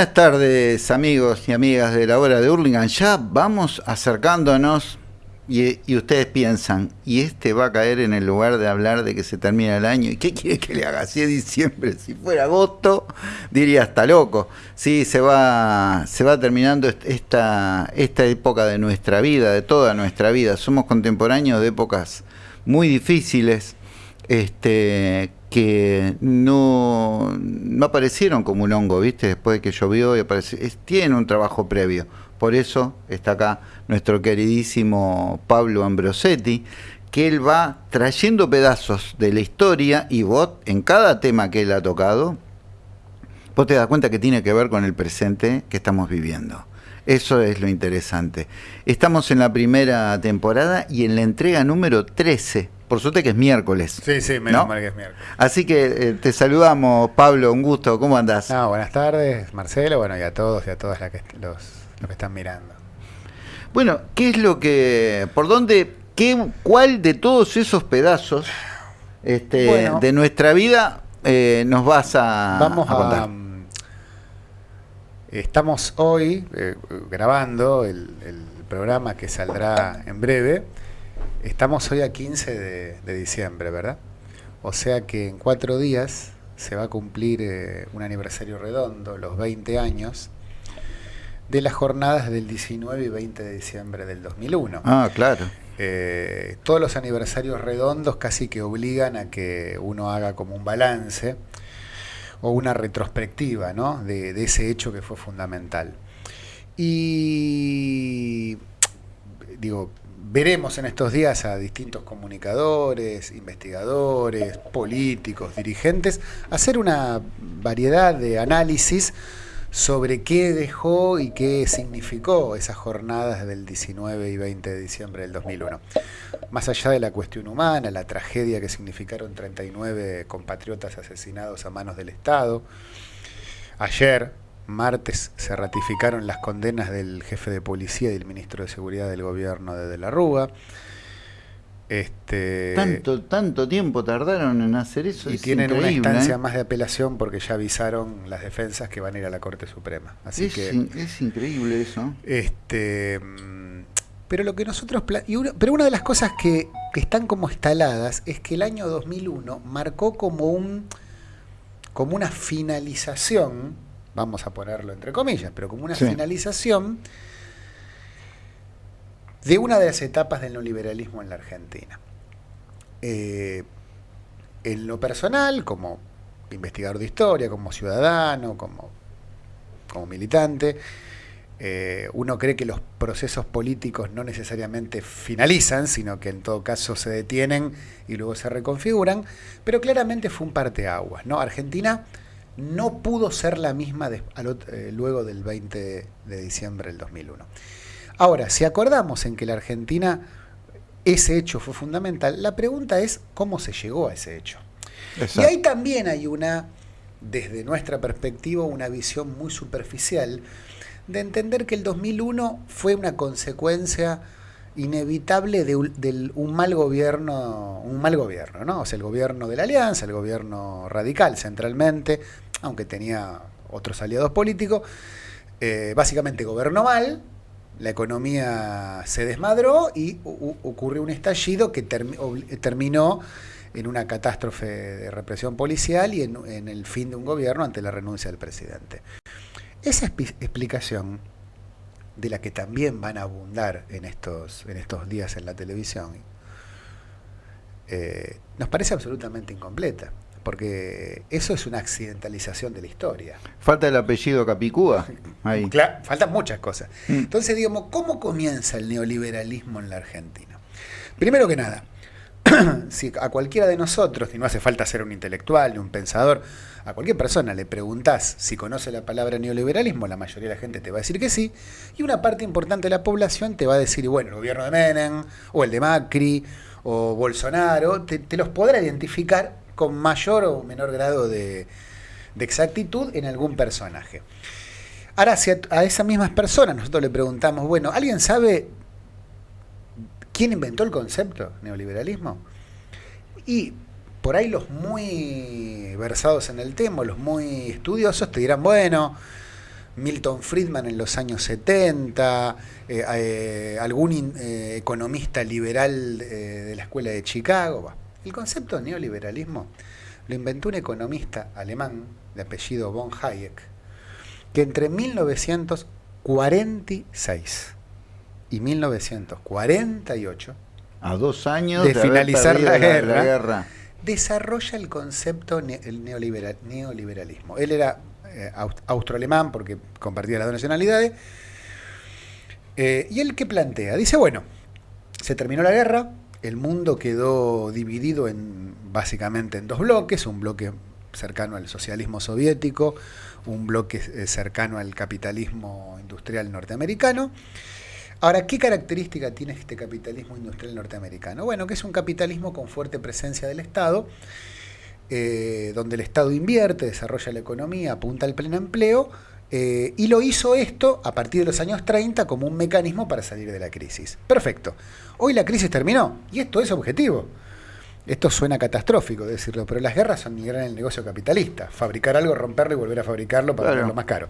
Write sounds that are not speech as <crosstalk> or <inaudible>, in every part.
Buenas tardes amigos y amigas de la hora de Hurlingham. Ya vamos acercándonos y, y, ustedes piensan, ¿y este va a caer en el lugar de hablar de que se termina el año? ¿Y qué quiere que le haga? Si es diciembre, si fuera agosto, diría hasta loco. Sí, se va, se va terminando esta, esta época de nuestra vida, de toda nuestra vida. Somos contemporáneos de épocas muy difíciles, este, que no, no aparecieron como un hongo, ¿viste? Después de que llovió y apareció. Tiene un trabajo previo. Por eso está acá nuestro queridísimo Pablo Ambrosetti, que él va trayendo pedazos de la historia y vos, en cada tema que él ha tocado, vos te das cuenta que tiene que ver con el presente que estamos viviendo. Eso es lo interesante. Estamos en la primera temporada y en la entrega número 13 por suerte que es miércoles. Sí, sí, menos ¿no? mal que es miércoles. Así que eh, te saludamos, Pablo, un gusto, ¿cómo andás? No, buenas tardes, Marcelo, bueno, y a todos y a todas las que, los, los que están mirando. Bueno, ¿qué es lo que, por dónde, qué, cuál de todos esos pedazos este, bueno, de nuestra vida eh, nos vas a, vamos a contar? A, um, estamos hoy eh, grabando el, el programa que saldrá en breve. Estamos hoy a 15 de, de, diciembre, ¿verdad? O sea que en cuatro días se va a cumplir eh, un aniversario redondo, los 20 años, de las jornadas del 19 y 20 de diciembre del 2001. Ah, claro. Eh, todos los aniversarios redondos casi que obligan a que uno haga como un balance o una retrospectiva ¿no? de, de ese hecho que fue fundamental. Y digo, veremos en estos días a distintos comunicadores, investigadores, políticos, dirigentes, hacer una variedad de análisis sobre qué dejó y qué significó esas jornadas del 19 y 20 de diciembre del 2001. Más allá de la cuestión humana, la tragedia que significaron 39 compatriotas asesinados a manos del Estado, ayer martes se ratificaron las condenas del jefe de policía y del ministro de Seguridad del gobierno de De la Rúa. Este, tanto, tanto tiempo tardaron en hacer eso. Y es tienen una instancia ¿eh? más de apelación porque ya avisaron las defensas que van a ir a la Corte Suprema. Así es, que, in- es increíble eso. este, mm, pero lo que nosotros y uno- pero una de las cosas que, que están como instaladas es que el año 2001 marcó como un como una finalización, vamos a ponerlo entre comillas, pero como una Sí. finalización de una de las etapas del neoliberalismo en la Argentina. Eh, en lo personal, como investigador de historia, como ciudadano, como, como militante, eh, uno cree que los procesos políticos no necesariamente finalizan, sino que en todo caso se detienen y luego se reconfiguran, pero claramente fue un parteaguas. ¿no? Argentina no pudo ser la misma de- al ot- eh, luego del 20 de diciembre del 2001. Ahora, si acordamos en que la Argentina ese hecho fue fundamental, la pregunta es cómo se llegó a ese hecho. Y ahí también hay una, desde nuestra perspectiva, una visión muy superficial de entender que el 2001 fue una consecuencia inevitable de un mal gobierno, un mal gobierno, ¿no? O sea, el gobierno de la Alianza, el gobierno radical centralmente, aunque tenía otros aliados políticos, eh, básicamente gobernó mal, la economía se desmadró y ocurrió un estallido que terminó en una catástrofe de represión policial y en, el fin de un gobierno ante la renuncia del presidente. Esa explicación, de la que también van a abundar en estos, en estos días en la televisión, eh, nos parece absolutamente incompleta, porque eso es una accidentalización de la historia. Falta el apellido Capicúa. Ahí. Faltan muchas cosas. Mm. Entonces, digamos, ¿cómo comienza el neoliberalismo en la Argentina? Primero que nada, <clears throat> si a cualquiera de nosotros, y no hace falta ser un intelectual ni un pensador, a cualquier persona le preguntás si conoce la palabra neoliberalismo, la mayoría de la gente te va a decir que sí, y una parte importante de la población te va a decir, bueno, el gobierno de Menem, o el de Macri, o Bolsonaro, te, te los podrá identificar con mayor o menor grado de, exactitud en algún personaje. Ahora, si a, esas mismas personas nosotros le preguntamos, bueno, ¿alguien sabe quién inventó el concepto neoliberalismo? Y por ahí los muy versados en el tema, los muy estudiosos, te dirán, bueno, Milton Friedman en los años 70, eh, eh, algún economista liberal de la escuela de Chicago. El concepto de neoliberalismo lo inventó un economista alemán de apellido von Hayek, que entre 1946 y 1948, a dos años de, finalizar la guerra, desarrolla el concepto el neoliberalismo. Él era eh, austroalemán porque compartía las dos nacionalidades. Eh, y él que plantea, dice, bueno, se terminó la guerra, el mundo quedó dividido en básicamente en dos bloques, un bloque cercano al socialismo soviético, un bloque eh, cercano al capitalismo industrial norteamericano. Ahora, ¿qué característica tiene este capitalismo industrial norteamericano? Bueno, que es un capitalismo con fuerte presencia del Estado, eh, donde el Estado invierte, desarrolla la economía, apunta al pleno empleo, eh, y lo hizo esto a partir de los años 30 como un mecanismo para salir de la crisis. Perfecto. Hoy la crisis terminó, y esto es objetivo. Esto suena catastrófico decirlo, pero las guerras son migrar en el negocio capitalista. Fabricar algo, romperlo y volver a fabricarlo para hacerlo más caro.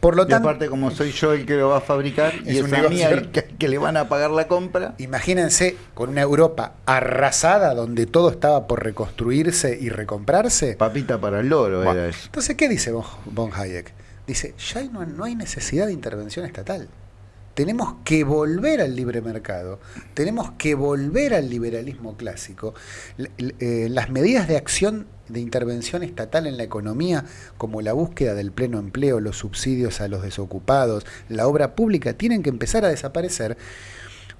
Por lo tanto, aparte, como soy yo el que lo va a fabricar y es a mí el que, le van a pagar la compra. Imagínense con una Europa arrasada donde todo estaba por reconstruirse y recomprarse. Papita para el loro era eso. Entonces, ¿qué dice Von Hayek? Dice, ya no hay necesidad de intervención estatal. Tenemos que volver al libre mercado, tenemos que volver al liberalismo clásico. Eh, las medidas de acción de intervención estatal en la economía, como la búsqueda del pleno empleo, los subsidios a los desocupados, la obra pública, tienen que empezar a desaparecer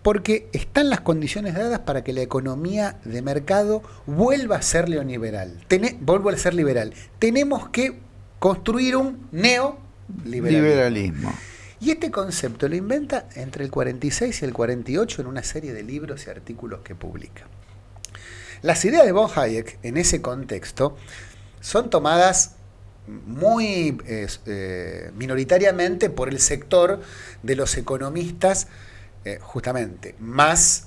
porque están las condiciones dadas para que la economía de mercado vuelva a ser neoliberal. vuelva a ser liberal. Tenemos que construir un neoliberalismo. Y este concepto lo inventa entre el 46 y el 48 en una serie de libros y artículos que publica. Las ideas de von Hayek en ese contexto son tomadas muy eh, minoritariamente por el sector de los economistas, eh, justamente, más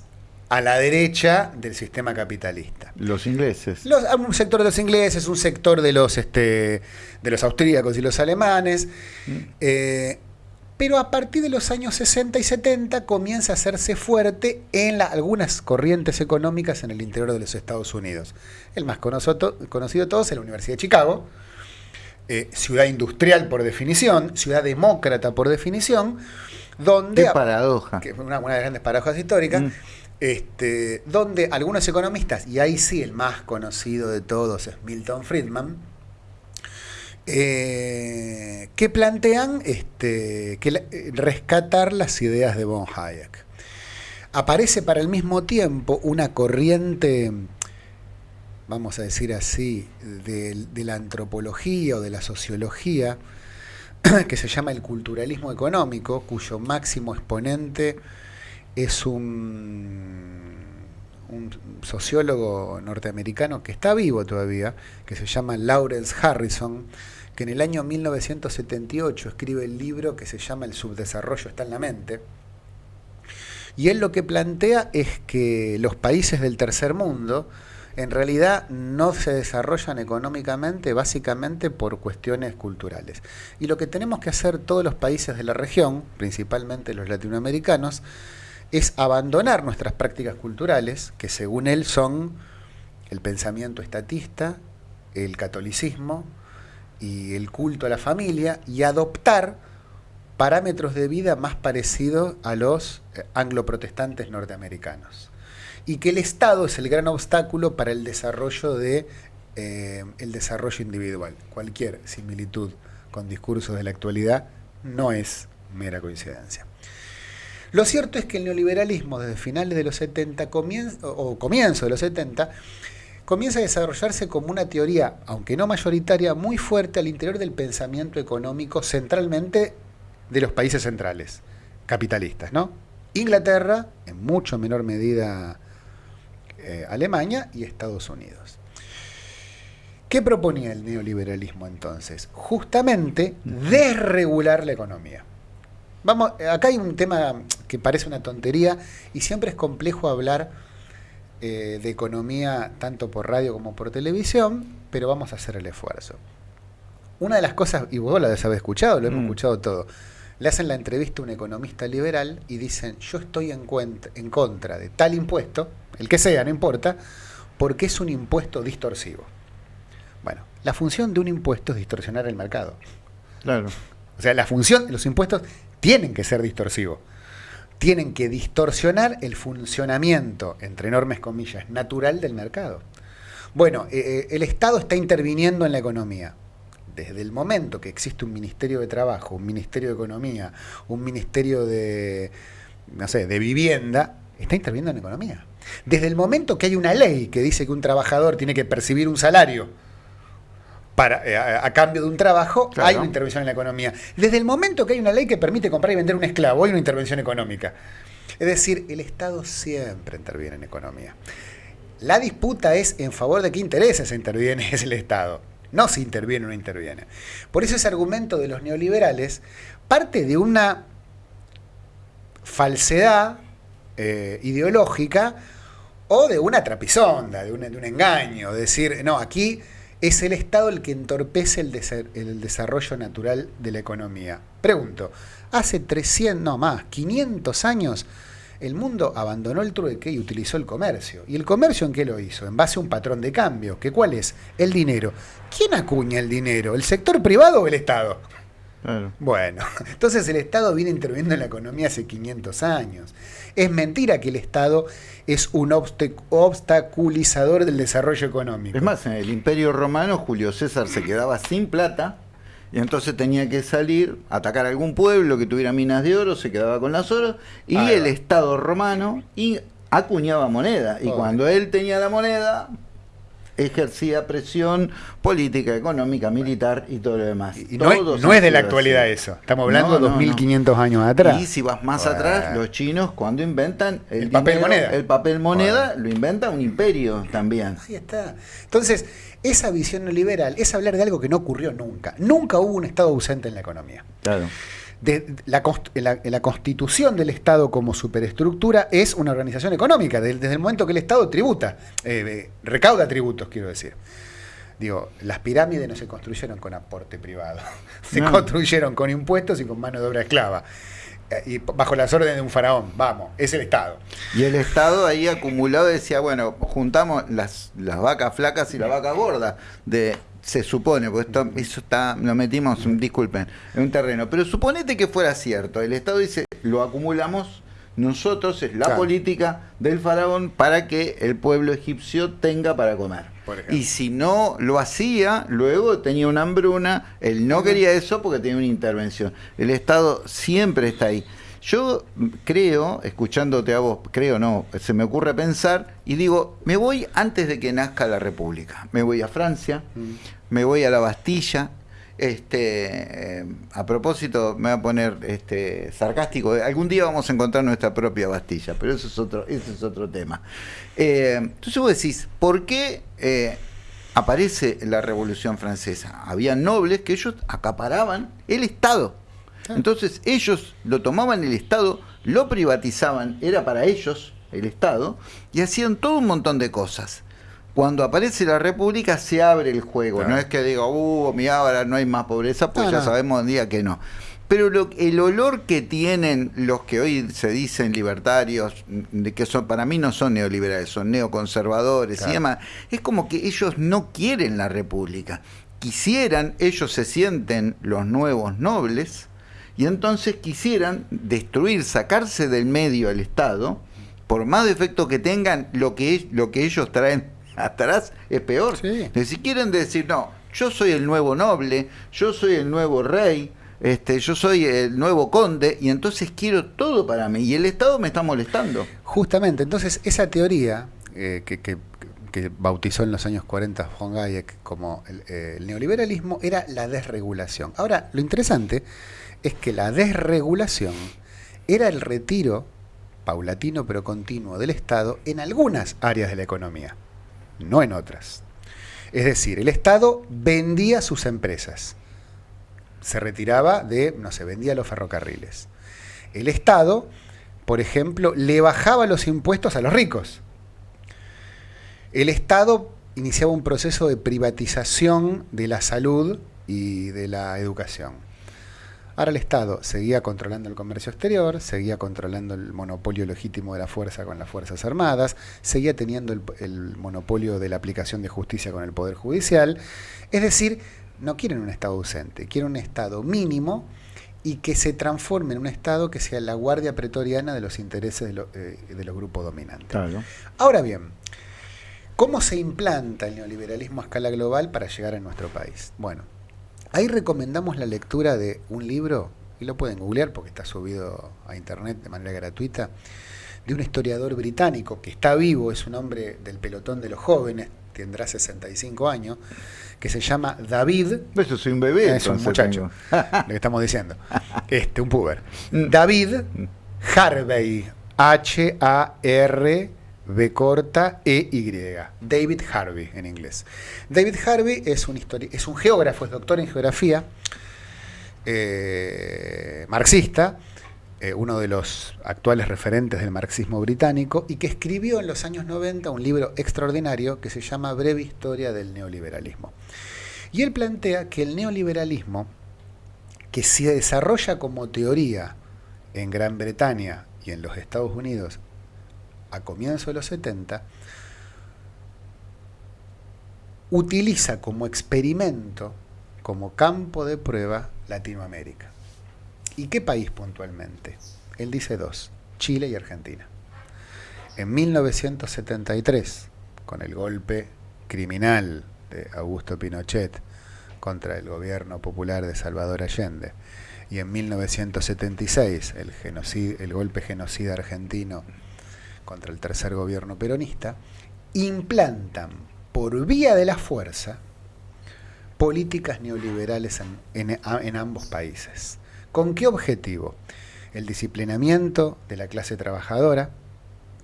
a la derecha del sistema capitalista. Los ingleses. un sector de los ingleses, un sector de los, este, de los austríacos y los alemanes. Mm. Eh, pero a partir de los años 60 y 70 comienza a hacerse fuerte en algunas corrientes económicas en el interior de los Estados Unidos. El más conocido, de todos es la Universidad de Chicago, eh, ciudad industrial por definición, ciudad demócrata por definición, donde... Qué paradoja. Que una, una de las grandes paradojas históricas. Mm. Este, donde algunos economistas, y ahí sí el más conocido de todos es Milton Friedman, eh, que plantean este, que eh, rescatar las ideas de von Hayek. Aparece para el mismo tiempo una corriente, vamos a decir así, de, la antropología o de la sociología, <clears throat> que se llama el culturalismo económico, cuyo máximo exponente es un, sociólogo norteamericano que está vivo todavía, que se llama Lawrence Harrison, que en el año 1978 escribe el libro que se llama El subdesarrollo está en la mente. Y él lo que plantea es que los países del tercer mundo en realidad no se desarrollan económicamente básicamente por cuestiones culturales. Y lo que tenemos que hacer todos los países de la región, principalmente los latinoamericanos, es abandonar nuestras prácticas culturales, que según él son el pensamiento estatista, el catolicismo, y el culto a la familia y adoptar parámetros de vida más parecidos a los eh, angloprotestantes norteamericanos. Y que el Estado es el gran obstáculo para el desarrollo, de, eh, el desarrollo individual. Cualquier similitud con discursos de la actualidad no es mera coincidencia. Lo cierto es que el neoliberalismo desde finales de los 70 o comienzo de los 70 comienza a desarrollarse como una teoría, aunque no mayoritaria, muy fuerte al interior del pensamiento económico, centralmente de los países centrales, capitalistas, ¿no? Inglaterra, en mucho menor medida eh, Alemania y Estados Unidos. ¿Qué proponía el neoliberalismo entonces? Justamente desregular la economía. Vamos, acá hay un tema que parece una tontería y siempre es complejo hablar eh, de economía tanto por radio como por televisión, pero vamos a hacer el esfuerzo. una de las cosas, y vos lo habéis escuchado, lo hemos Mm. escuchado todo, le hacen la entrevista a un economista liberal y dicen, yo estoy en, en contra de tal impuesto, el que sea, no importa, porque es un impuesto distorsivo. Bueno, la función de un impuesto es distorsionar el mercado. Claro. O sea, la función de los impuestos tienen que ser distorsivos. Tienen que distorsionar el funcionamiento, entre enormes comillas, natural del mercado. Bueno, eh, eh, el Estado está interviniendo en la economía. Desde el momento que existe un Ministerio de Trabajo, un Ministerio de Economía, un Ministerio de, no sé, de Vivienda, está interviniendo en la economía. Desde el momento que hay una ley que dice que un trabajador tiene que percibir un salario para, eh, a, a cambio de un trabajo, Claro. hay una intervención en la economía. Desde el momento que hay una ley que permite comprar y vender un esclavo, hay una intervención económica. Es decir, el Estado siempre interviene en economía. La disputa es en favor de qué intereses se interviene <laughs> es el Estado, no si interviene o no interviene. Por eso ese argumento de los neoliberales parte de una falsedad eh, ideológica o de una trapisonda, de un, de un engaño, de decir, no, aquí es el Estado el que entorpece el, desa- el desarrollo natural de la economía. Pregunto, hace 300, no más, 500 años, el mundo abandonó el trueque y utilizó el comercio. ¿Y el comercio en qué lo hizo? En base a un patrón de cambio, que cuál es? El dinero. ¿Quién acuña el dinero? ¿El sector privado o el Estado? Claro. Bueno, <laughs> entonces el Estado viene interviniendo en la economía hace 500 años. Es mentira que el Estado es un obstaculizador del desarrollo económico. Es más, en el Imperio Romano Julio César se quedaba sin plata y entonces tenía que salir, atacar a algún pueblo que tuviera minas de oro, se quedaba con las oro y el. Estado romano y acuñaba moneda. Y Oh. cuando él tenía la moneda, ejercía presión política, económica, militar y todo lo demás. Y no, es, Todos no es de la actualidad así. eso. Estamos hablando No, de no, no. 2500 años atrás. Y si vas más Bueno. atrás, los chinos cuando inventan el, El papel dinero, moneda. el papel moneda, Bueno. lo inventa un imperio también. Ahí está. Entonces, esa visión neoliberal es hablar de algo que no ocurrió nunca. Nunca hubo un Estado ausente en la economía. Claro. De la, const- la- la constitución del Estado como superestructura es una organización económica, de- desde el momento que el Estado tributa, eh, recauda tributos, quiero decir. Digo, las pirámides no se construyeron con aporte privado, <laughs> se No. construyeron con impuestos y con mano de obra esclava. Eh, Y bajo las órdenes de un faraón, vamos, es el Estado. Y el Estado ahí acumulado decía, bueno, juntamos las, las vacas flacas y la vaca gorda. De, se supone, pues esto, eso está, lo metimos, disculpen, en un terreno. Pero suponete que fuera cierto. El Estado dice, lo acumulamos nosotros, es la Claro. política del faraón para que el pueblo egipcio tenga para comer. Y si no lo hacía, luego tenía una hambruna, él no quería eso porque tenía una intervención. El Estado siempre está ahí. Yo creo, escuchándote a vos, creo no, se me ocurre pensar y digo, me voy antes de que nazca la República. Me voy a Francia, me voy a la Bastilla. Este, eh, a propósito, me voy a poner este, sarcástico. Algún día vamos a encontrar nuestra propia Bastilla, pero eso es otro, ese es otro tema. Eh, entonces vos decís, ¿por qué eh, aparece la Revolución Francesa? Había nobles que ellos acaparaban el Estado. Entonces ellos lo tomaban el Estado, lo privatizaban, era para ellos el Estado, y hacían todo un montón de cosas. Cuando aparece la República se abre el juego, Claro. no es que diga, uh, mira, ahora no hay más pobreza, pues ya sabemos un día que no. Pero lo- el olor que tienen los que hoy se dicen libertarios, de que son para mí no son neoliberales, son neoconservadores Claro. y demás, es como que ellos no quieren la república. Quisieran, ellos se sienten los nuevos nobles y entonces quisieran destruir, sacarse del medio al Estado, por más defecto que tengan, lo que, lo que ellos traen <laughs> atrás es peor. Sí. Si quieren decir, no, yo soy el nuevo noble, yo soy el nuevo rey, este, yo soy el nuevo conde, y entonces quiero todo para mí. Y el Estado me está molestando. Justamente, entonces esa teoría eh, que, que- que bautizó en los años 40 von Hayek como el, eh, el neoliberalismo era la desregulación. Ahora, lo interesante es que la desregulación era el retiro paulatino pero continuo del Estado en algunas áreas de la economía, no en otras. Es decir, el Estado vendía sus empresas, se retiraba de, no sé, vendía los ferrocarriles. El Estado, por ejemplo, le bajaba los impuestos a los ricos. El Estado iniciaba un proceso de privatización de la salud y de la educación. Ahora el Estado seguía controlando el comercio exterior, seguía controlando el monopolio legítimo de la fuerza con las Fuerzas Armadas, seguía teniendo el, el monopolio de la aplicación de justicia con el Poder Judicial. Es decir, no quieren un Estado ausente, quieren un Estado mínimo y que se transforme en un Estado que sea la guardia pretoriana de los intereses de, lo- eh, de los grupos dominantes. Claro. Ahora bien, ¿cómo se implanta el neoliberalismo a escala global para llegar a nuestro país? Bueno, ahí recomendamos la lectura de un libro, y lo pueden googlear porque está subido a internet de manera gratuita, de un historiador británico que está vivo, es un hombre del pelotón de los jóvenes, tendrá 65 años, que se llama David Yo soy un bebé. es un muchacho, <laughs> lo que estamos diciendo. <laughs> Este, un puber. Mm. David Harvey. H-A-R B corta E-Y. David Harvey en inglés. David Harvey es un, es un geógrafo, es doctor en geografía, eh, marxista, eh, uno de los actuales referentes del marxismo británico, y que escribió en los años 90 un libro extraordinario que se llama Breve Historia del Neoliberalismo. Y él plantea que el neoliberalismo, que se desarrolla como teoría en Gran Bretaña y en los Estados Unidos a comienzos de los 70, utiliza como experimento, como campo de prueba, Latinoamérica. ¿Y qué país puntualmente? Él dice dos, Chile y Argentina. En 1973, con el golpe criminal de Augusto Pinochet contra el gobierno popular de Salvador Allende, y en 1976 el, genocid- el golpe genocida argentino contra el tercer gobierno peronista, implantan por vía de la fuerza políticas neoliberales en, en- a- en ambos países. ¿Con qué objetivo? El disciplinamiento de la clase trabajadora,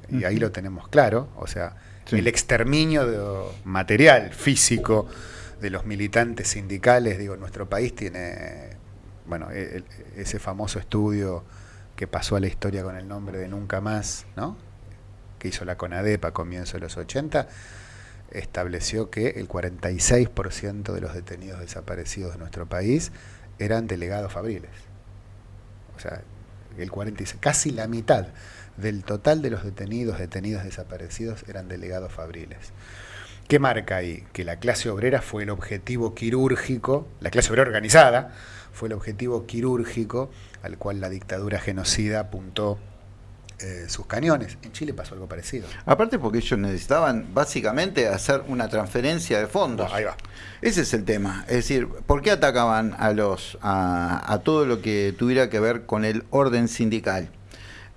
y ahí lo tenemos claro, o sea, Sí. el exterminio de- material, físico, de los militantes sindicales, digo, nuestro país tiene, bueno, e- el- ese famoso estudio que pasó a la historia con el nombre de Nunca Más, ¿no? Que hizo la CONADEP a comienzos de los 80, estableció que el 46% de los detenidos desaparecidos de nuestro país eran delegados fabriles. O sea, el 46, casi la mitad del total de los detenidos, detenidos desaparecidos eran delegados fabriles. ¿Qué marca ahí? Que la clase obrera fue el objetivo quirúrgico, la clase obrera organizada fue el objetivo quirúrgico al cual la dictadura genocida apuntó eh, sus cañones. En Chile pasó algo parecido. Aparte porque ellos necesitaban básicamente hacer una transferencia de fondos. Ahí va. Ese es el tema. Es decir, ¿por qué atacaban a los a, a todo lo que tuviera que ver con el orden sindical?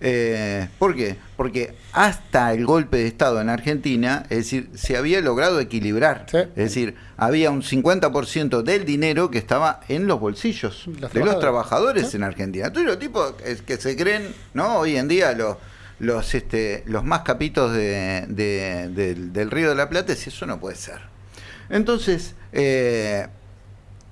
Eh, ¿Por qué? Porque hasta el golpe de Estado en Argentina, es decir, se había logrado equilibrar. Sí. Es decir, había un 50% del dinero que estaba en los bolsillos Los de los trabajadores. Sí. en Argentina. Entonces los tipos que se creen, ¿no? Hoy en día los los este los más capitos de- de- del, del Río de la Plata, si eso no puede ser. Entonces, eh,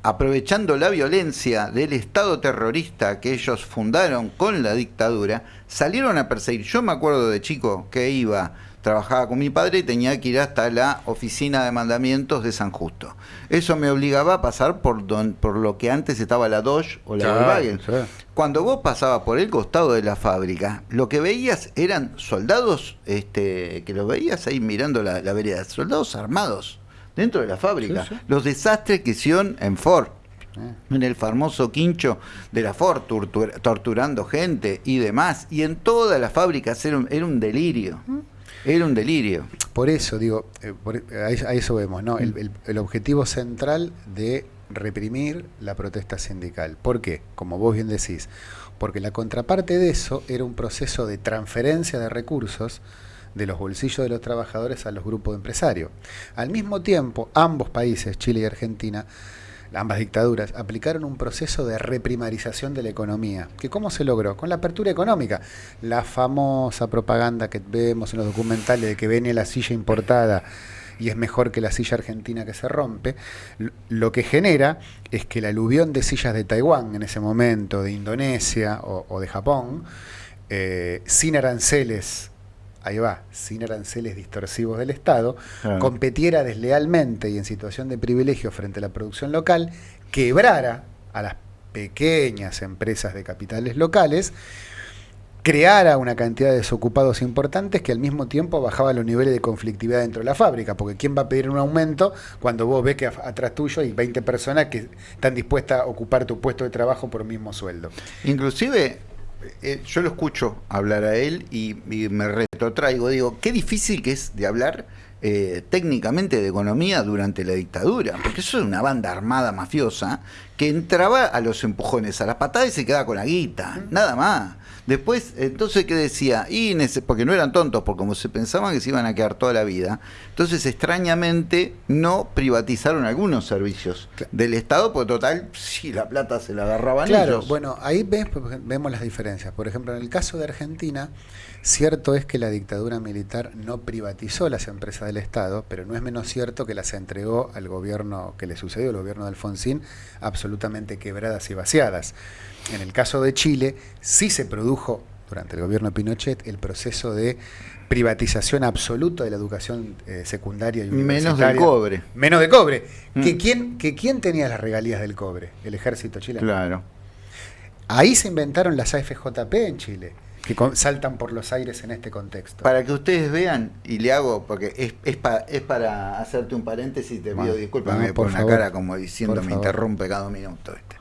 aprovechando la violencia del Estado terrorista que ellos fundaron con la dictadura, salieron a perseguir. Yo me acuerdo de chico que iba, trabajaba con mi padre y tenía que ir hasta la oficina de mandamientos de San Justo. Eso me obligaba a pasar por, don- por lo que antes estaba la Dodge o la Claro, Volkswagen. sí. Cuando vos pasabas por el costado de la fábrica, lo que veías eran soldados, este, que los veías ahí mirando la, la vereda, soldados armados dentro de la fábrica. Sí, sí. Los desastres que hicieron en Ford, Eh. en el famoso quincho de la Ford, tortur- torturando gente y demás. Y en todas las fábricas era un, era un delirio. Era un delirio. Por eso, digo, eh, por- a, eso, a eso vemos, ¿no? El, el- el objetivo central de reprimir la protesta sindical. ¿Por qué? Como vos bien decís, porque la contraparte de eso era un proceso de transferencia de recursos de los bolsillos de los trabajadores a los grupos de empresarios. Al mismo tiempo, ambos países, Chile y Argentina, ambas dictaduras, aplicaron un proceso de reprimarización de la economía. ¿Que ¿Cómo se logró? Con la apertura económica. La famosa propaganda que vemos en los documentales de que viene la silla importada y es mejor que la silla argentina que se rompe, lo que genera es que el aluvión de sillas de Taiwán en ese momento, de Indonesia o, o de Japón, eh, sin aranceles, ahí va, sin aranceles distorsivos del Estado, competiera deslealmente y en situación de privilegio frente a la producción local, quebrara a las pequeñas empresas de capitales locales, creara una cantidad de desocupados importantes que al mismo tiempo bajaba los niveles de conflictividad dentro de la fábrica, porque ¿quién va a pedir un aumento cuando vos ves que atrás tuyo hay 20 personas que están dispuestas a ocupar tu puesto de trabajo por mismo sueldo? Inclusive, eh, yo lo escucho hablar a él y, me retrotraigo, digo, qué difícil que es de hablar eh, técnicamente de economía durante la dictadura, porque eso es una banda armada mafiosa que entraba a los empujones, a las patadas y se quedaba con la guita, nada más. Después, entonces, ¿qué decía? Y porque no eran tontos, porque como se pensaban que se iban a quedar toda la vida, entonces extrañamente no privatizaron algunos servicios del Estado, porque total, si la plata se la agarraban claro, bueno, ahí ves, vemos las diferencias. Por ejemplo, en el caso de Argentina, cierto es que la dictadura militar no privatizó las empresas del Estado, pero no es menos cierto que las entregó al gobierno que le sucedió, el gobierno de Alfonsín, absolutamente quebradas y vaciadas. En el caso de Chile, sí se produjo durante el gobierno de Pinochet el proceso de privatización absoluta de la educación eh, secundaria y universitaria. Menos del cobre. Menos de cobre. Mm. ¿Que, quién, ¿Que quién tenía las regalías del cobre? El ejército chileno. Claro. Ahí se inventaron las AFJP en Chile, que saltan por los aires en este contexto. Para que ustedes vean, y le hago, porque es, es, es para hacerte un paréntesis, te pido disculpas, me pone una cara como diciendo me interrumpe cada minuto. Este.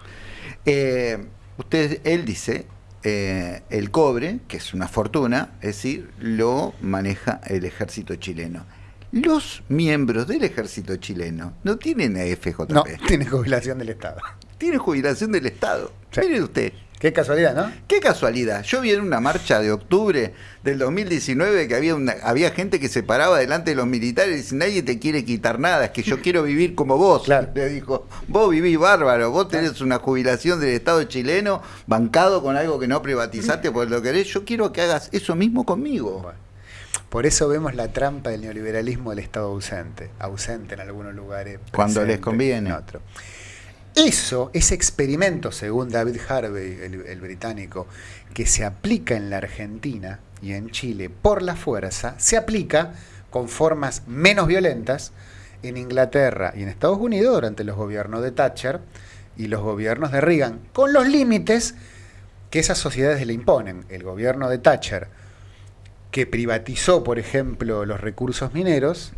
Eh, Usted, él dice, eh, el cobre, que es una fortuna, es decir, lo maneja el ejército chileno. Los miembros del ejército chileno no tienen AFJP. No, tienen jubilación del Estado. Tienen jubilación del Estado. Mire usted. Qué casualidad, ¿no? Qué casualidad. Yo vi en una marcha de octubre del 2019 que había una, había gente que se paraba delante de los militares y dice, nadie te quiere quitar nada, es que yo quiero vivir como vos. Le dijo, vos vivís bárbaro, vos tenés una jubilación del Estado chileno bancado con algo que no privatizaste por lo querés, yo quiero que hagas eso mismo conmigo. Por eso vemos la trampa del neoliberalismo del Estado ausente, ausente en algunos lugares. Cuando les conviene. En otro. Eso, ese experimento, según David Harvey, el, británico, que se aplica en la Argentina y en Chile por la fuerza, se aplica con formas menos violentas en Inglaterra y en Estados Unidos durante los gobiernos de Thatcher y los gobiernos de Reagan, con los límites que esas sociedades le imponen. El gobierno de Thatcher, que privatizó, por ejemplo, los recursos mineros,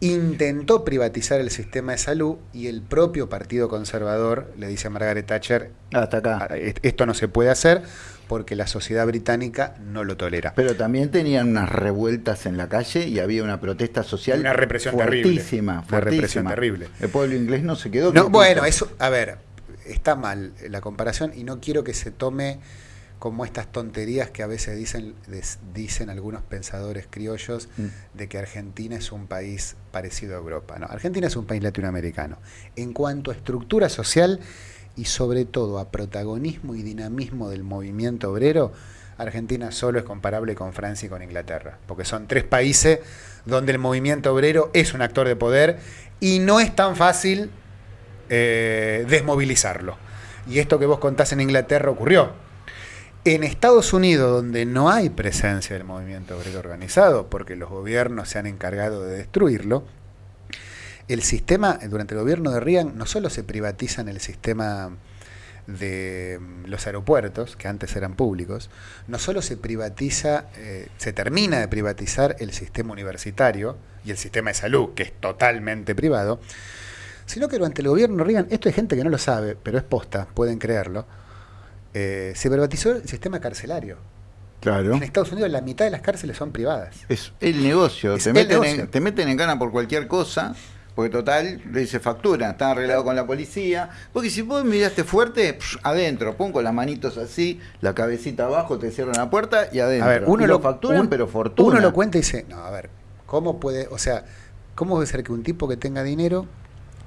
intentó privatizar el sistema de salud y el propio Partido Conservador le dice a Margaret Thatcher, hasta acá. Ah, esto no se puede hacer porque la sociedad británica no lo tolera. Pero también tenían unas revueltas en la calle y había una protesta social una represión fuertísima, terrible. Una represión terrible. El pueblo inglés no se quedó. No, bueno, eso, a ver, está mal la comparación y no quiero que se tome como estas tonterías que a veces dicen, dicen algunos pensadores criollos mm. de que Argentina es un país parecido a Europa. No, Argentina es un país latinoamericano. En cuanto a estructura social y sobre todo a protagonismo y dinamismo del movimiento obrero, Argentina solo es comparable con Francia y con Inglaterra, porque son tres países donde el movimiento obrero es un actor de poder y no es tan fácil eh, desmovilizarlo. Y esto que vos contás en Inglaterra ocurrió en Estados Unidos, donde no hay presencia del movimiento obrero organizado, porque los gobiernos se han encargado de destruirlo, el sistema, durante el gobierno de Reagan, no solo se privatiza en el sistema de mm, los aeropuertos, que antes eran públicos, no solo se privatiza, eh, se termina de privatizar el sistema universitario y el sistema de salud, que es totalmente privado, sino que durante el gobierno de Reagan, esto hay gente que no lo sabe, pero es posta, pueden creerlo, eh, se privatizó el sistema carcelario. Claro. En Estados Unidos la mitad de las cárceles son privadas. Es el negocio. te, meten En, te meten en gana por cualquier cosa, porque total, le dice factura, está arreglado con la policía. Porque si vos miraste fuerte, adentro, pon con las manitos así, la cabecita abajo, te cierran la puerta y adentro. A ver, uno lo, facturan, pero fortuna. Uno lo cuenta y dice, no, a ver, ¿cómo puede, o sea, cómo puede ser que un tipo que tenga dinero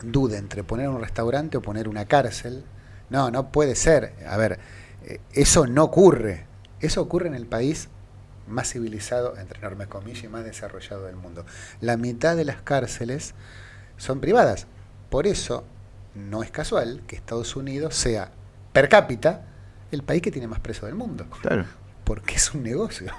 dude entre poner un restaurante o poner una cárcel? No, no puede ser. A ver, eh, eso no ocurre. Eso ocurre en el país más civilizado, entre enormes comillas, y más desarrollado del mundo. La mitad de las cárceles son privadas. Por eso no es casual que Estados Unidos sea per cápita el país que tiene más presos del mundo. Claro. Porque es un negocio.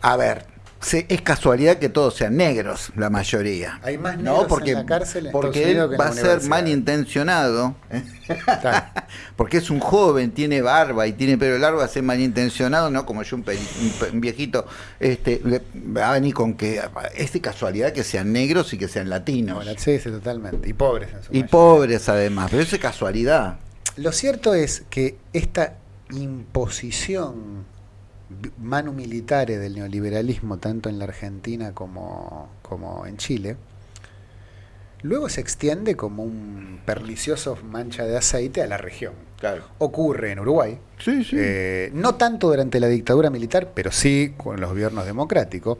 A ver, es casualidad que todos sean negros, la mayoría. Hay más negros no, porque, en la cárcel en porque él que va a ser malintencionado. Claro. <laughs> porque es un joven, tiene barba y tiene pelo largo, va a ser malintencionado, no como yo, un, peri- un un viejito, este, le- va a venir con que es de casualidad que sean negros y que sean latinos. Bueno, sí, sí, totalmente. Y pobres en su y mayoría. pobres además, pero eso es casualidad. Lo cierto es que esta imposición manu militare del neoliberalismo, tanto en la Argentina como, como en Chile, luego se extiende como un pernicioso mancha de aceite a la región. Claro. Ocurre en Uruguay, Sí, sí. eh, no tanto durante la dictadura militar, pero sí con los gobiernos democráticos.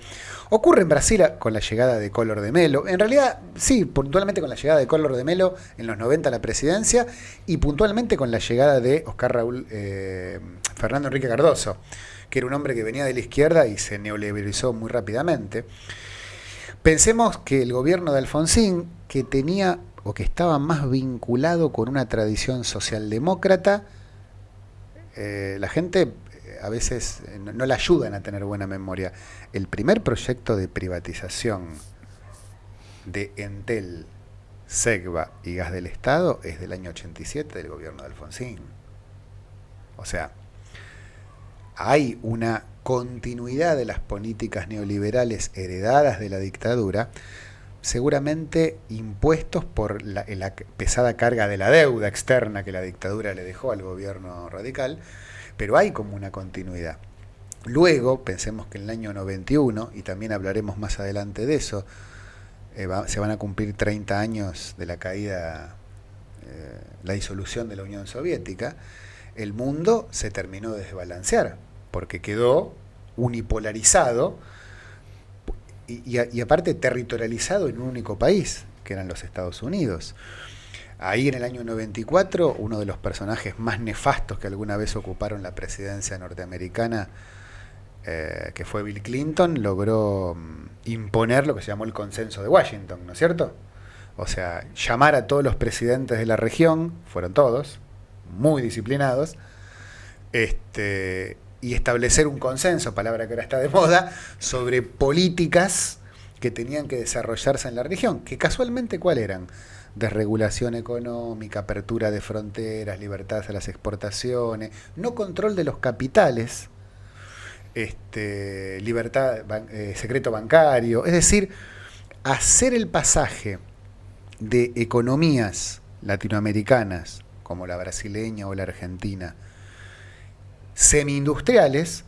Ocurre en Brasil con la llegada de Collor de Melo. En realidad, sí, puntualmente con la llegada de Collor de Melo en los 90 a la presidencia y puntualmente con la llegada de Oscar Raúl eh, Fernando Enrique Cardoso, que era un hombre que venía de la izquierda y se neoliberalizó muy rápidamente. Pensemos que el gobierno de Alfonsín, que tenía o que estaba más vinculado con una tradición socialdemócrata, eh, la gente eh, a veces eh, no, no la ayudan a tener buena memoria. El primer proyecto de privatización de Entel, Segva y Gas del Estado es del año 87 del gobierno de Alfonsín. O sea, hay una continuidad de las políticas neoliberales heredadas de la dictadura, seguramente impuestos por la, pesada carga de la deuda externa que la dictadura le dejó al gobierno radical, pero hay como una continuidad. Luego, pensemos que en el año 91, y también hablaremos más adelante de eso, eh, se van a cumplir 30 años de la caída, eh, la disolución de la Unión Soviética, el mundo se terminó de desbalancear, porque quedó unipolarizado y, aparte territorializado en un único país, que eran los Estados Unidos. Ahí en el año 94, uno de los personajes más nefastos que alguna vez ocuparon la presidencia norteamericana, eh, que fue Bill Clinton, logró mm, imponer lo que se llamó el consenso de Washington, ¿no es cierto? O sea, llamar a todos los presidentes de la región, fueron todos, muy disciplinados, este, y establecer un consenso, palabra que ahora está de moda, sobre políticas que tenían que desarrollarse en la región, que casualmente cuál eran? Desregulación económica, apertura de fronteras, libertad a las exportaciones, no control de los capitales, este, libertad, eh, secreto bancario, es decir, hacer el pasaje de economías latinoamericanas, como la brasileña o la argentina, semi-industriales,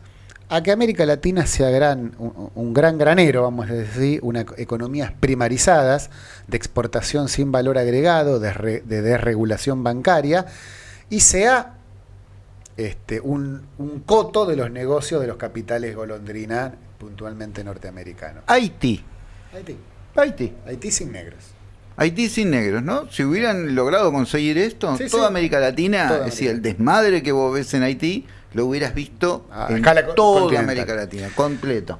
a que América Latina sea gran, un, un gran granero, vamos a decir, una economías primarizadas, de exportación sin valor agregado, de, re- de desregulación bancaria, y sea este, un, un coto de los negocios de los capitales golondrina, puntualmente norteamericanos. Haití. Haití. Haití. Haití sin negros. Haití sin negros, ¿no? Si hubieran logrado conseguir esto, Sí, toda sí. América Latina, Toda es decir, el desmadre que vos ves en Haití, lo hubieras visto A en escala co- toda. América Latina, completo.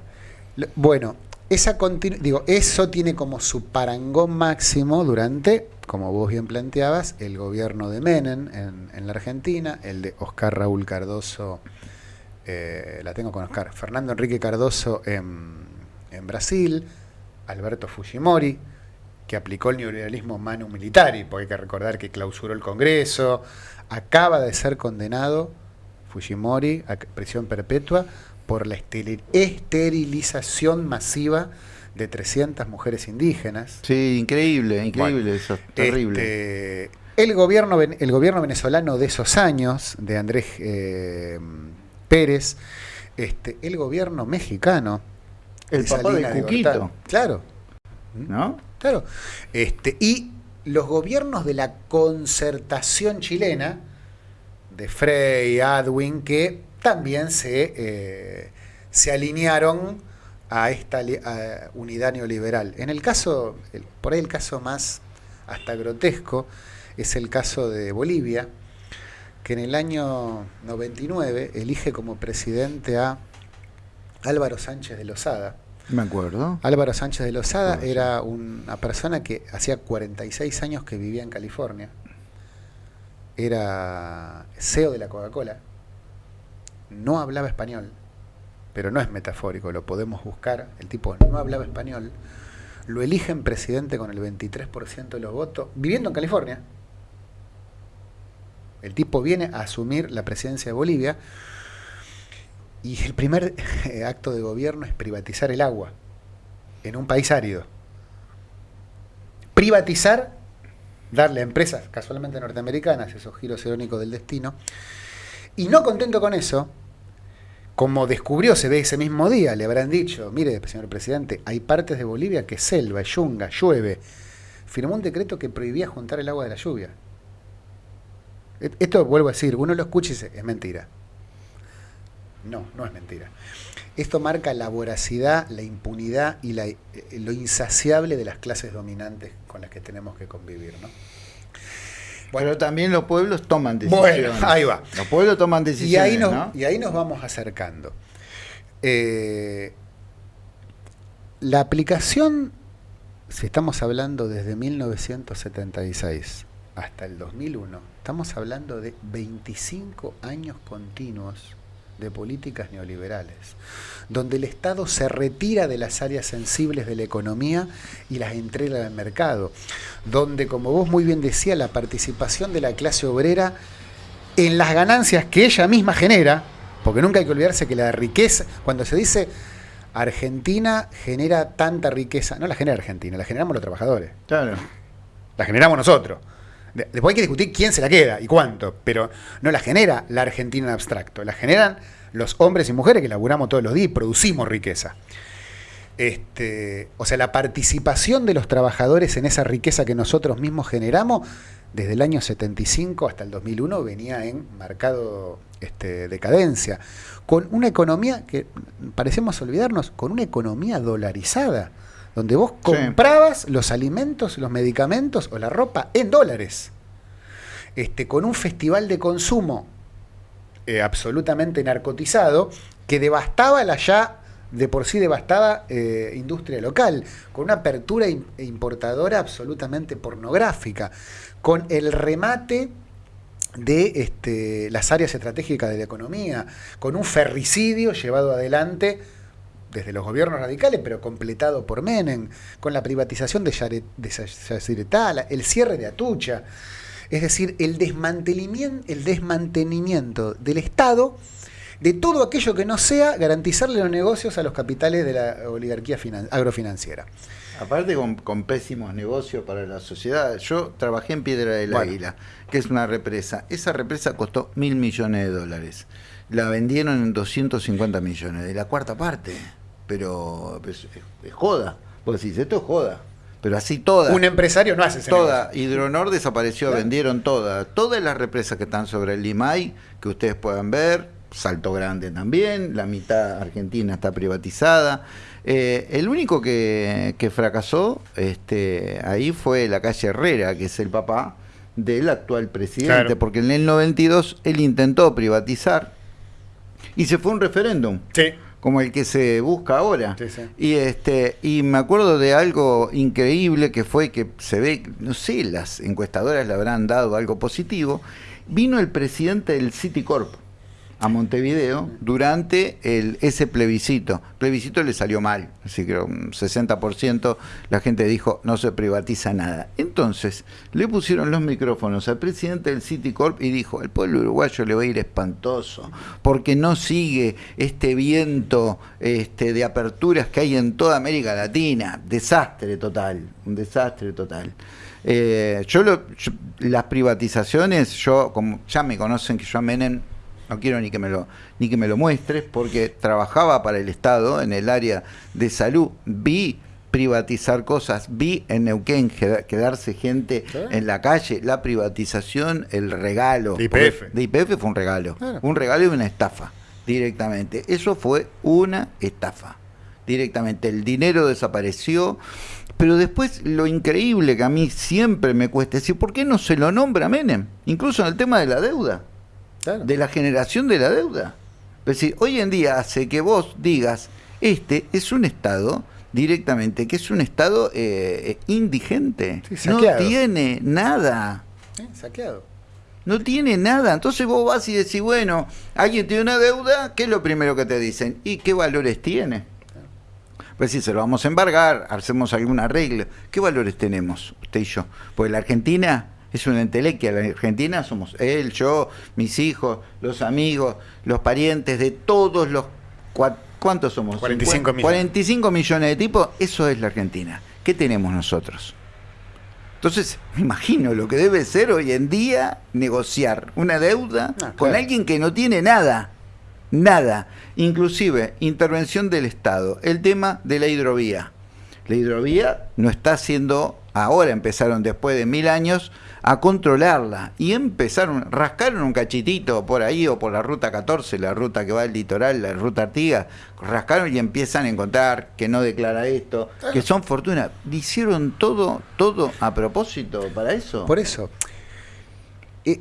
Bueno, esa digo, eso tiene como su parangón máximo durante, como vos bien planteabas, el gobierno de Menem en, en la Argentina, el de Oscar Raúl Cardoso, eh, la tengo con Oscar, Fernando Enrique Cardoso en, en Brasil, Alberto Fujimori, que aplicó el neoliberalismo manu militari, porque hay que recordar que clausuró el Congreso, acaba de ser condenado Fujimori a prisión perpetua por la esteri- esterilización masiva de 300 mujeres indígenas. Sí, increíble, increíble Bueno, eso, terrible. Este, el, gobierno, el gobierno venezolano de esos años, de Andrés eh, Pérez, este, el gobierno mexicano. El de papá de Cuquito. Claro, ¿No? Claro. Este, y los gobiernos de la concertación chilena, de Frey, Adwin, que también se, eh, se alinearon a esta a unidad neoliberal. En el caso, el- por ahí el caso más hasta grotesco, es el caso de Bolivia, que en el año 99 elige como presidente a Álvaro Sánchez de Lozada. Me acuerdo. Álvaro Sánchez de Lozada era una persona que hacía 46 años que vivía en California. Era CEO de la Coca-Cola. No hablaba español, pero no es metafórico, lo podemos buscar. El tipo no hablaba español, lo eligen presidente con el 23% de los votos, viviendo en California. El tipo viene a asumir la presidencia de Bolivia y el primer acto de gobierno es privatizar el agua en un país árido. Privatizar, darle a empresas casualmente norteamericanas esos giros irónicos del destino. Y no contento con eso, como descubrió, se ve ese mismo día, le habrán dicho, mire, señor presidente, hay partes de Bolivia que selva, yunga, llueve. Firmó un decreto que prohibía juntar el agua de la lluvia. E-, esto vuelvo a decir, uno lo escucha y dice, es mentira. No, no es mentira. Esto marca la voracidad, la impunidad y la, eh, lo insaciable de las clases dominantes con las que tenemos que convivir, ¿no? Bueno, también los pueblos toman decisiones. Bueno, ahí va. Los pueblos toman decisiones. Y ahí nos, ¿no? y ahí nos vamos acercando. Eh, la aplicación, si estamos hablando desde 1976 hasta el 2001, estamos hablando de 25 años continuos de políticas neoliberales, donde el Estado se retira de las áreas sensibles de la economía y las entrega al mercado, donde, como vos muy bien decías, la participación de la clase obrera en las ganancias que ella misma genera, porque nunca hay que olvidarse que la riqueza, cuando se dice Argentina genera tanta riqueza, no la genera Argentina, la generamos los trabajadores. Claro. La generamos nosotros. Después hay que discutir quién se la queda y cuánto, pero no la genera la Argentina en abstracto, la generan los hombres y mujeres que laburamos todos los días y producimos riqueza. Este, o sea, la participación de los trabajadores en esa riqueza que nosotros mismos generamos, desde el año 75 hasta el 2001 venía en marcado este, decadencia, con una economía que parecemos olvidarnos, con una economía dolarizada donde vos comprabas sí. los alimentos, los medicamentos o la ropa en dólares, este, con un festival de consumo eh, absolutamente narcotizado que devastaba la ya de por sí devastada eh, industria local, con una apertura importadora absolutamente pornográfica, con el remate de este, las áreas estratégicas de la economía, con un ferricidio llevado adelante desde los gobiernos radicales, pero completado por Menem, con la privatización de, Yaret, de el cierre de Atucha, es decir, el desmantelamiento, el desmantenimiento del Estado de todo aquello que no sea garantizarle los negocios a los capitales de la oligarquía agrofinanciera. Aparte con, con, pésimos negocios para la sociedad. Yo trabajé en Piedra del bueno. Águila, que es una represa. Esa represa costó mil millones de dólares. La vendieron en 250 millones, de la cuarta parte. Pero es, es, es joda. Vos decís, esto es joda. Pero así toda. Un empresario no hace ese Toda. negocio. Hidronor desapareció, ¿Claro? vendieron toda. Todas las represas que están sobre el Limay, que ustedes puedan ver, Salto Grande también, la mitad argentina está privatizada. Eh, el único que, que, fracasó este, ahí fue la calle Herrera, que es el papá del actual presidente, claro. porque en el 92 él intentó privatizar y se fue un referéndum. Sí. Como el que se busca ahora. Sí, sí. Y este y me acuerdo de algo increíble que fue que se ve, no sé, las encuestadoras le habrán dado algo positivo. Vino el presidente del Citicorp a Montevideo durante el, ese plebiscito. El plebiscito le salió mal, así que un 60% la gente dijo no se privatiza nada. Entonces le pusieron los micrófonos al presidente del Citicorp y dijo, el pueblo uruguayo le va a ir espantoso, porque no sigue este viento este, de aperturas que hay en toda América Latina. Desastre total, un desastre total. Eh, yo, lo, yo, las privatizaciones, yo como ya me conocen que yo a Menem no quiero ni que me lo ni que me lo muestres porque trabajaba para el Estado en el área de salud. Vi privatizar cosas vi en Neuquén quedarse gente ¿Sí? en la calle la privatización el regalo. De IPF, de IPF fue un regalo claro. un regalo y una estafa directamente. Eso fue una estafa directamente. El dinero desapareció pero después lo increíble que a mí siempre me cuesta decir por qué no se lo nombra Menem incluso en el tema de la deuda Claro. de la generación de la deuda. Es decir, hoy en día hace que vos digas, este es un Estado directamente, que es un Estado eh, indigente. Sí, no tiene nada. Saqueado. no tiene nada. Entonces vos vas y decís, bueno, alguien tiene una deuda, ¿qué es lo primero que te dicen? ¿Y qué valores tiene? Pues si se lo vamos a embargar, hacemos alguna regla. ¿Qué valores tenemos, usted y yo? Pues la Argentina es una entelequia. La Argentina somos él, yo, mis hijos, los amigos, los parientes de todos los... ¿Cuántos somos? 45 millones. 45 millones de tipos. Eso es la Argentina. ¿Qué tenemos nosotros? Entonces, me imagino lo que debe ser hoy en día negociar una deuda Ah, con claro. alguien que no tiene nada. Nada. Inclusive, intervención del Estado. El tema de la hidrovía. La hidrovía no está haciendo, ahora empezaron después de mil años, a controlarla. Y empezaron, rascaron un cachitito por ahí o por la ruta 14, la ruta que va al litoral, la ruta Artigas, rascaron y empiezan a encontrar que no declara esto, que son fortuna. Hicieron todo, todo a propósito para eso. Por eso,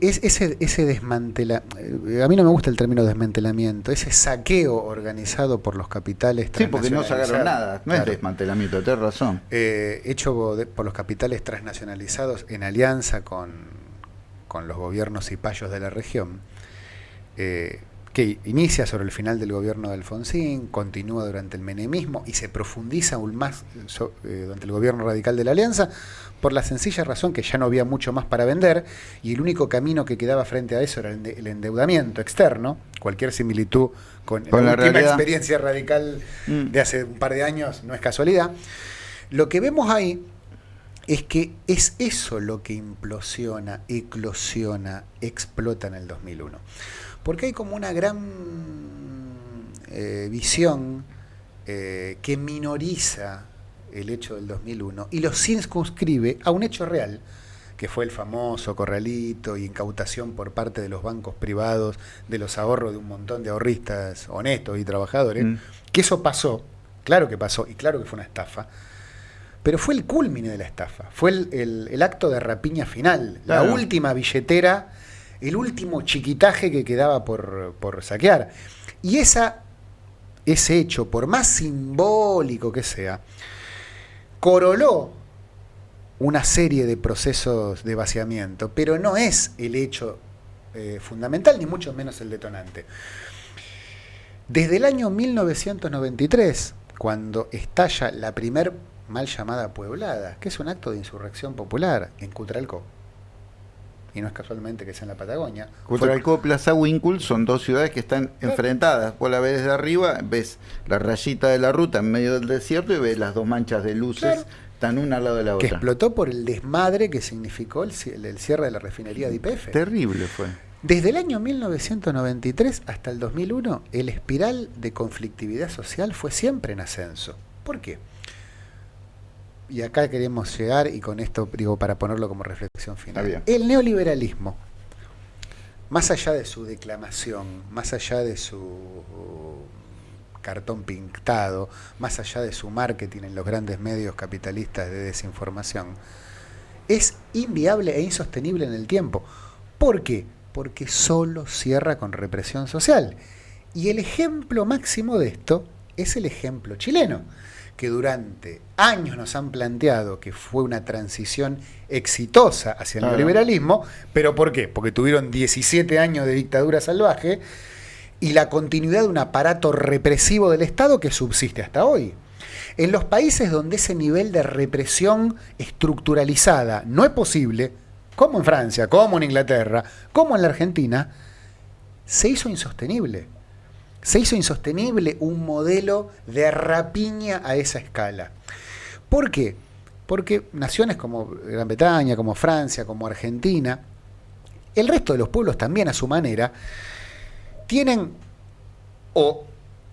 es, ese, ese desmantela, eh, a mí no me gusta el término desmantelamiento, ese saqueo organizado por los capitales sí, porque no sacaron nada. No es desmantelamiento, tenés razón. eh, hecho por los capitales transnacionalizados en alianza con, con los gobiernos y payos de la región, eh, que inicia sobre el final del gobierno de Alfonsín, continúa durante el menemismo y se profundiza aún más so- eh, durante el gobierno radical de la Alianza, por la sencilla razón que ya no había mucho más para vender y el único camino que quedaba frente a eso era el, de- el endeudamiento externo. Cualquier similitud con, Con la, la última realidad. experiencia radical Mm. de hace un par de años no es casualidad. Lo que vemos ahí es que es eso lo que implosiona, eclosiona, explota en el 2001. Porque hay como una gran eh, visión eh, que minoriza el hecho del 2001 y lo circunscribe a un hecho real, que fue el famoso corralito y incautación por parte de los bancos privados de los ahorros de un montón de ahorristas honestos y trabajadores, Mm. que eso pasó, claro que pasó y claro que fue una estafa, pero fue el culmine de la estafa, fue el, el- el acto de rapiña final, Claro. la última billetera, el último chiquitaje que quedaba por, por saquear. Y esa, ese hecho, por más simbólico que sea, coroló una serie de procesos de vaciamiento, pero no es el hecho eh, fundamental, ni mucho menos el detonante. Desde el año 1993, cuando estalla la primer mal llamada pueblada, que es un acto de insurrección popular en Cutralcó, y no es casualmente que sea en la Patagonia, Cutralcó, Plaza Winkle son dos ciudades que están enfrentadas. Vos la ves desde arriba, ves la rayita de la ruta en medio del desierto y ves las dos manchas de luces, Claro. están una al lado de la que otra. explotó por el desmadre que significó el, el cierre de la refinería de IPF. Terrible fue. Desde el año 1993 hasta el 2001, el espiral de conflictividad social fue siempre en ascenso. ¿Por qué? Y acá queremos llegar, y con esto digo para ponerlo como reflexión final. El neoliberalismo, más allá de su declamación, más allá de su cartón pintado, más allá de su marketing en los grandes medios capitalistas de desinformación, es inviable e insostenible en el tiempo. ¿Por qué? Porque solo cierra con represión social. Y el ejemplo máximo de esto es el ejemplo chileno, que durante años nos han planteado que fue una transición exitosa hacia el Claro. neoliberalismo, pero ¿por qué? Porque tuvieron 17 años de dictadura salvaje y la continuidad de un aparato represivo del Estado que subsiste hasta hoy. En los países donde ese nivel de represión estructuralizada no es posible, como en Francia, como en Inglaterra, como en la Argentina, se hizo insostenible. Se hizo insostenible un modelo de rapiña a esa escala. ¿Por qué? Porque naciones como Gran Bretaña, como Francia, como Argentina, el resto de los pueblos también a su manera, tienen o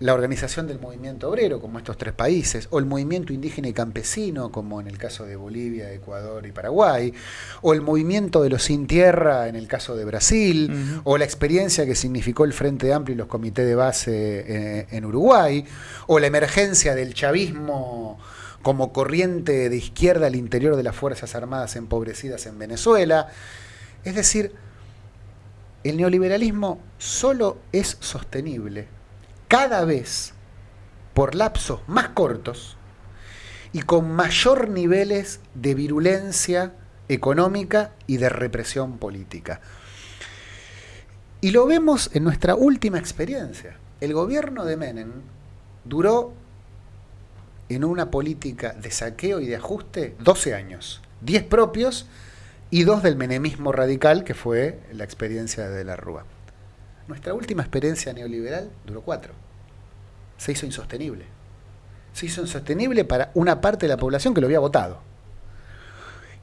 la organización del movimiento obrero, como estos tres países, o el movimiento indígena y campesino, como en el caso de Bolivia, Ecuador y Paraguay, o el movimiento de los sin tierra, en el caso de Brasil, o la experiencia que significó el Frente Amplio y los comités de base eh, en Uruguay, o la emergencia del chavismo como corriente de izquierda al interior de las Fuerzas Armadas empobrecidas en Venezuela. Es decir, el neoliberalismo solo es sostenible cada vez por lapsos más cortos y con mayor niveles de virulencia económica y de represión política. Y lo vemos en nuestra última experiencia. El gobierno de Menem duró en una política de saqueo y de ajuste 12 años, 10 propios y dos del menemismo radical, que fue la experiencia de la Rúa. Nuestra última experiencia neoliberal duró 4. Se hizo insostenible. Se hizo insostenible para una parte de la población que lo había votado.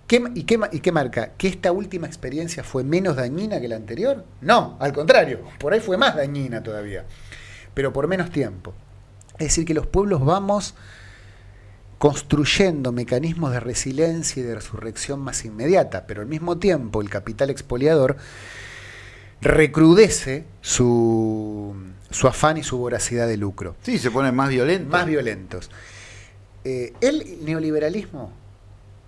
y, qué, ¿Y qué marca? ¿Que esta última experiencia fue menos dañina que la anterior? No, al contrario, por ahí fue más dañina todavía, pero por menos tiempo. Es decir, que los pueblos vamos construyendo mecanismos de resiliencia y de resurrección más inmediata, pero al mismo tiempo el capital expoliador recrudece su, afán y su voracidad de lucro. Sí, se ponen más violentos. Más violentos. Eh, el neoliberalismo,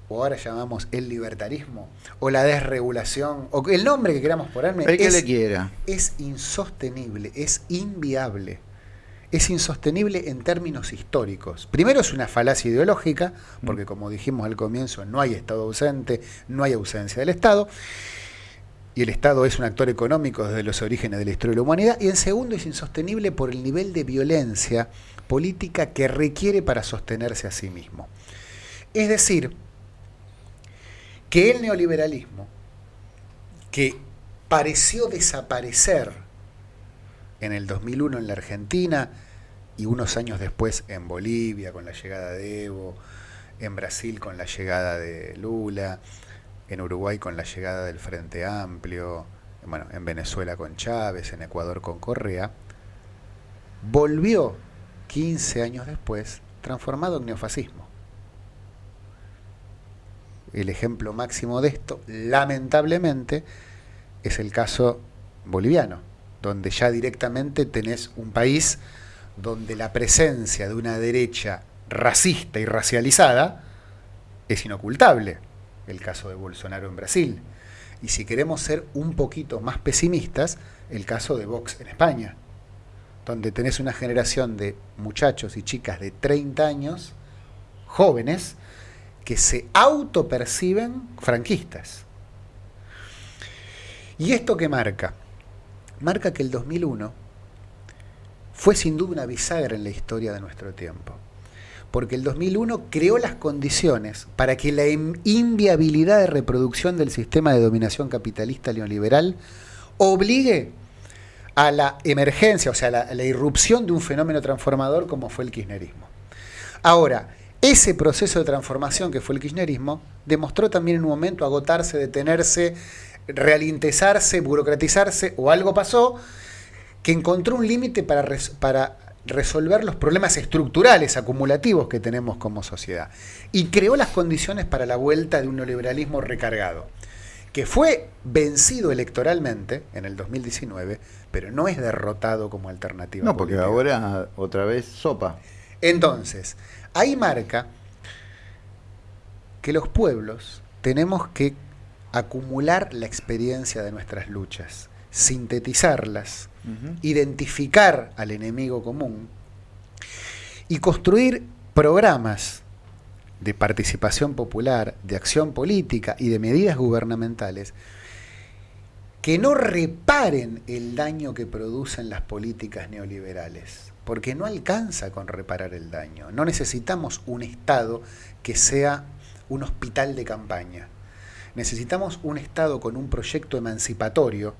o ahora llamamos el libertarismo, o la desregulación, o el nombre que queramos ponerme, el que le quiera. es insostenible, es inviable es insostenible en términos históricos. Primero es una falacia ideológica, porque como dijimos al comienzo, no hay Estado ausente, no hay ausencia del Estado, y el Estado es un actor económico desde los orígenes de la historia de la humanidad, y en segundo es insostenible por el nivel de violencia política que requiere para sostenerse a sí mismo. Es decir, que el neoliberalismo, que pareció desaparecer en el 2001 en la Argentina, y unos años después en Bolivia con la llegada de Evo, en Brasil con la llegada de Lula, en Uruguay con la llegada del Frente Amplio, bueno, en Venezuela con Chávez, en Ecuador con Correa, volvió 15 años después transformado en neofascismo. El ejemplo máximo de esto, lamentablemente, es el caso boliviano, donde ya directamente tenés un país donde la presencia de una derecha racista y racializada es inocultable, el caso de Bolsonaro en Brasil. Y si queremos ser un poquito más pesimistas, el caso de Vox en España, donde tenés una generación de muchachos y chicas de 30 años, jóvenes, que se autoperciben franquistas. ¿Y esto qué marca? Marca que el 2001 fue sin duda una bisagra en la historia de nuestro tiempo, porque el 2001 creó las condiciones para que la inviabilidad de reproducción del sistema de dominación capitalista neoliberal obligue a la emergencia, o sea, a la, irrupción de un fenómeno transformador como fue el kirchnerismo. Ahora, ese proceso de transformación que fue el kirchnerismo demostró también en un momento agotarse, detenerse, realintezarse, burocratizarse, o algo pasó que encontró un límite para resolver los problemas estructurales acumulativos que tenemos como sociedad y creó las condiciones para la vuelta de un neoliberalismo recargado, que fue vencido electoralmente en el 2019, pero no es derrotado como alternativa. No, porque ahora otra vez sopa. Entonces, ahí marca que los pueblos tenemos que acumular la experiencia de nuestras luchas, sintetizarlas, identificar al enemigo común y construir programas de participación popular, de acción política y de medidas gubernamentales que no reparen el daño que producen las políticas neoliberales, porque no alcanza con reparar el daño. No necesitamos un Estado que sea un hospital de campaña. Necesitamos un Estado con un proyecto emancipatorio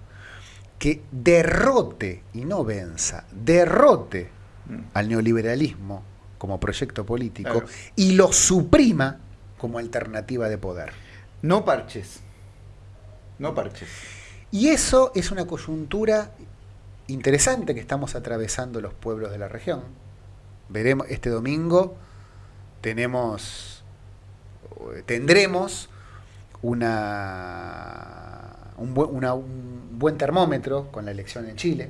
que derrote y no venza, derrote mm. al neoliberalismo como proyecto político y lo suprima como alternativa de poder. No parches. No parches. Y eso es una coyuntura interesante que estamos atravesando los pueblos de la región. Veremos este domingo tenemos tendremos una un, buen termómetro con la elección en Chile.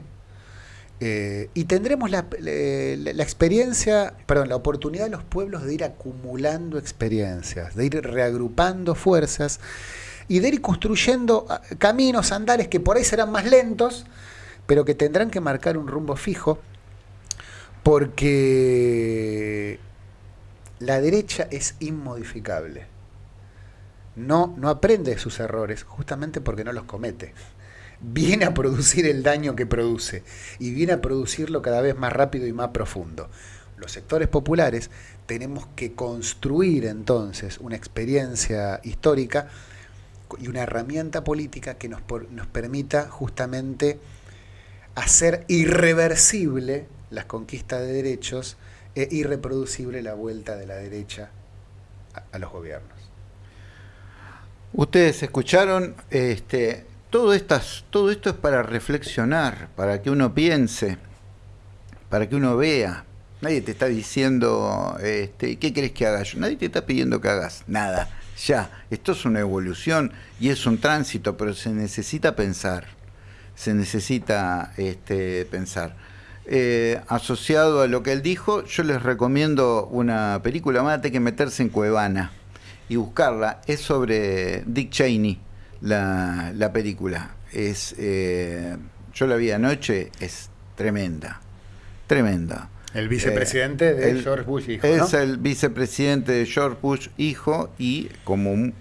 Eh, y tendremos la, experiencia, perdón, la oportunidad de los pueblos de ir acumulando experiencias, de ir reagrupando fuerzas y de ir construyendo ah, caminos, andares que por ahí serán más lentos, pero que tendrán que marcar un rumbo fijo, porque la derecha es inmodificable no, no aprende de sus errores justamente porque no los comete. viene a producir el daño que produce y viene a producirlo cada vez más rápido y más profundo. Los sectores populares tenemos que construir entonces una experiencia histórica y una herramienta política que nos, nos permita justamente hacer irreversible las conquistas de derechos e irreproducible la vuelta de la derecha a, los gobiernos. Ustedes escucharon, este, todo, estas, todo esto es para reflexionar, para que uno piense, para que uno vea. Nadie te está diciendo, este, ¿qué querés que haga yo? Nadie te está pidiendo que hagas nada. Ya, esto es una evolución y es un tránsito, pero se necesita pensar. Se necesita este, pensar. Eh, asociado a lo que él dijo, yo les recomiendo una película, más que meterse en Cuevana y buscarla. Es sobre Dick Cheney, la, la película. Es, eh, yo la vi anoche, es tremenda, tremenda. El vicepresidente de George Bush hijo. Es el vicepresidente de George Bush hijo y como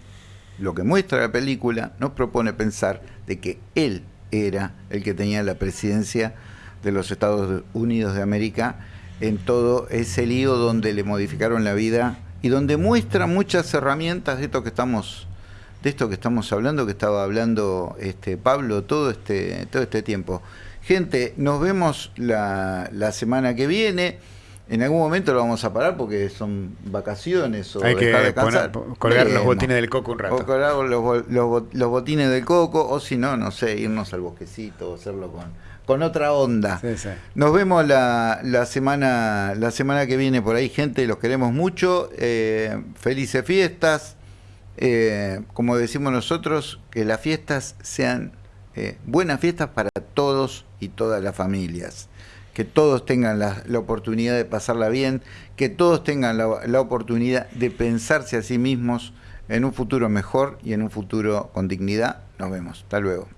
lo que muestra la película nos propone pensar de que él era el que tenía la presidencia de los Estados Unidos de América en todo ese lío donde le modificaron la vida y donde muestra muchas herramientas de esto que estamos de esto que estamos hablando, que estaba hablando este Pablo todo este todo este tiempo. Gente, nos vemos la, la semana que viene. En algún momento lo vamos a parar porque son vacaciones o Hay que colgar los botines del coco un rato. O colgar los, los, los botines del coco, o si no, no sé, irnos al bosquecito o hacerlo con, con otra onda. Nos vemos la, la, semana, la semana que viene por ahí, gente, los queremos mucho. Eh, felices fiestas. Eh, como decimos nosotros, que las fiestas sean eh, buenas fiestas para todos y todas las familias. Que todos tengan la, oportunidad de pasarla bien, que todos tengan la, la oportunidad de pensarse a sí mismos en un futuro mejor y en un futuro con dignidad. Nos vemos. Hasta luego.